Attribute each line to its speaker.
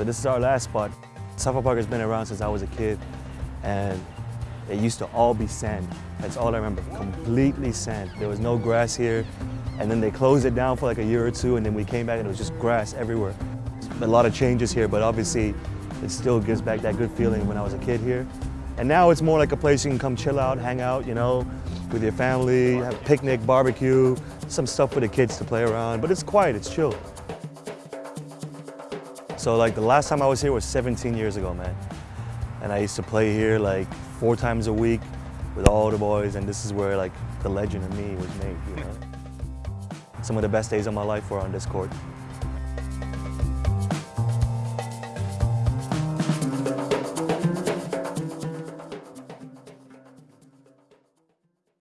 Speaker 1: So this is our last spot. Suffolk Park has been around since I was a kid and it used to all be sand. That's all I remember, completely sand. There was no grass here and then they closed it down for like a year or two and then we came back and it was just grass everywhere. A lot of changes here, but obviously it still gives back that good feeling when I was a kid here. And now it's more like a place you can come chill out, hang out, you know, with your family, have a picnic, barbecue, some stuff for the kids to play around, but it's quiet, it's chill. So like the last time I was here was 17 years ago, man. And I used to play here like four times a week with all the boys, and this is where like the legend of me was made, you know. Some of the best days of my life were on this court.